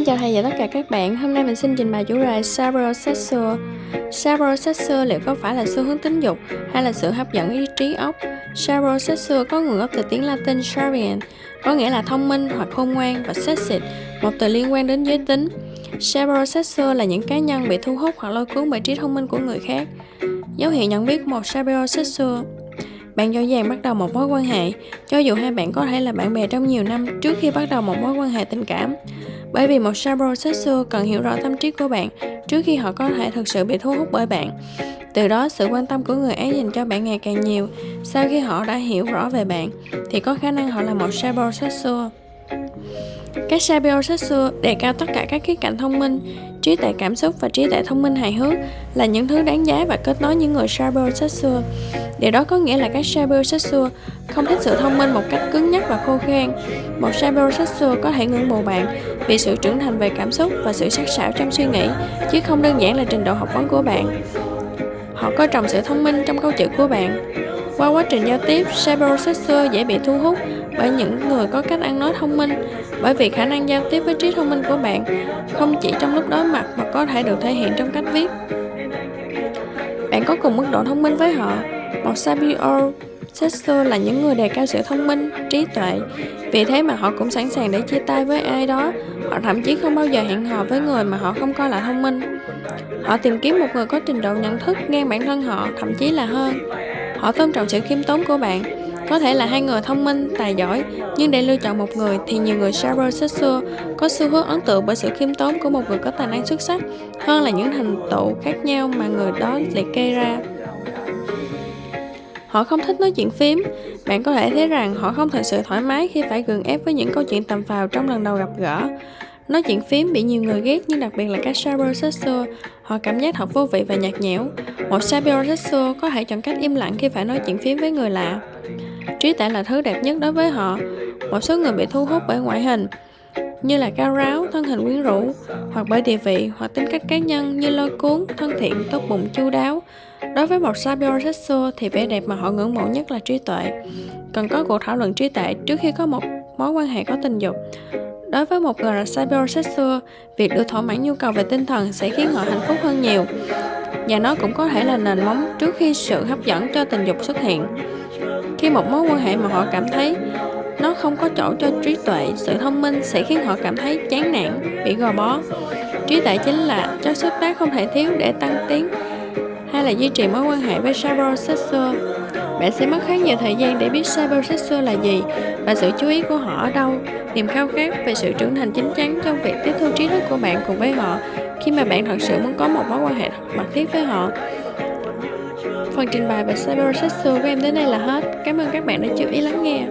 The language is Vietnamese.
Xin chào thầy và tất cả các bạn, hôm nay mình xin trình bày chủ đề Sapiosexual Sapiosexual liệu có phải là xu hướng tính dục hay là sự hấp dẫn ý trí óc? Sapiosexual có nguồn gốc từ tiếng Latin sapient, có nghĩa là thông minh hoặc khôn ngoan và sexy, một từ liên quan đến giới tính. Sapiosexual là những cá nhân bị thu hút hoặc lôi cuốn bởi trí thông minh của người khác. Dấu hiệu nhận biết của một sapiosexual bạn dễ dàng bắt đầu một mối quan hệ, cho dù hai bạn có thể là bạn bè trong nhiều năm trước khi bắt đầu một mối quan hệ tình cảm. Bởi vì một sapiosexual cần hiểu rõ tâm trí của bạn trước khi họ có thể thực sự bị thu hút bởi bạn. Từ đó, sự quan tâm của người ấy dành cho bạn ngày càng nhiều. Sau khi họ đã hiểu rõ về bạn, thì có khả năng họ là một sapiosexual. Các sapiosexual đề cao tất cả các khía cạnh thông minh, trí tuệ cảm xúc và trí tuệ thông minh hài hước là những thứ đáng giá và kết nối những người cybersexual. Điều đó có nghĩa là các cybersexual không thích sự thông minh một cách cứng nhắc và khô khan. Một cybersexual có thể ngưỡng mộ bạn vì sự trưởng thành về cảm xúc và sự sắc sảo trong suy nghĩ, chứ không đơn giản là trình độ học vấn của bạn. Họ coi trọng sự thông minh trong câu chữ của bạn. Qua quá trình giao tiếp, cybersexual dễ bị thu hút bởi những người có cách ăn nói thông minh, bởi vì khả năng giao tiếp với trí thông minh của bạn không chỉ trong lúc đối mặt mà có thể được thể hiện trong cách viết. Bạn có cùng mức độ thông minh với họ. Một sabio sesto là những người đề cao sự thông minh, trí tuệ. Vì thế mà họ cũng sẵn sàng để chia tay với ai đó. Họ thậm chí không bao giờ hẹn hò với người mà họ không coi là thông minh. Họ tìm kiếm một người có trình độ nhận thức ngang bản thân họ, thậm chí là hơn. Họ tôn trọng sự khiêm tốn của bạn có thể là hai người thông minh, tài giỏi, nhưng để lựa chọn một người thì nhiều người sapiosexual có xu hướng ấn tượng bởi sự khiêm tốn của một người có tài năng xuất sắc hơn là những thành tựu khác nhau mà người đó liệt kê ra. Họ không thích nói chuyện phím. Bạn có thể thấy rằng họ không thật sự thoải mái khi phải gượng ép với những câu chuyện tầm phào trong lần đầu gặp gỡ. Nói chuyện phím bị nhiều người ghét nhưng đặc biệt là các sapiosexual, họ cảm giác thật vô vị và nhạt nhẽo. Một sapiosexual có thể chọn cách im lặng khi phải nói chuyện phím với người lạ. Trí tuệ là thứ đẹp nhất đối với họ. Một số người bị thu hút bởi ngoại hình, như là cao ráo, thân hình quyến rũ, hoặc bởi địa vị hoặc tính cách cá nhân như lôi cuốn, thân thiện, tốt bụng, chu đáo. Đối với một sapiosexual thì vẻ đẹp mà họ ngưỡng mộ nhất là trí tuệ. Cần có cuộc thảo luận trí tuệ trước khi có một mối quan hệ có tình dục. Đối với một người là sapiosexual, việc được thỏa mãn nhu cầu về tinh thần sẽ khiến họ hạnh phúc hơn nhiều. Và nó cũng có thể là nền móng trước khi sự hấp dẫn cho tình dục xuất hiện. Khi một mối quan hệ mà họ cảm thấy nó không có chỗ cho trí tuệ, sự thông minh sẽ khiến họ cảm thấy chán nản, bị gò bó. Trí tuệ chính là chất xúc tác không thể thiếu để tăng tiến hay là duy trì mối quan hệ với cybersexual. Bạn sẽ mất khá nhiều thời gian để biết cybersexual là gì và sự chú ý của họ ở đâu, niềm khao khát về sự trưởng thành chính chắn trong việc tiếp thu trí thức của bạn cùng với họ khi mà bạn thật sự muốn có một mối quan hệ mật thiết với họ. Phần trình bày về cybersexual của em đến đây là hết. Cảm ơn các bạn đã chú ý lắng nghe.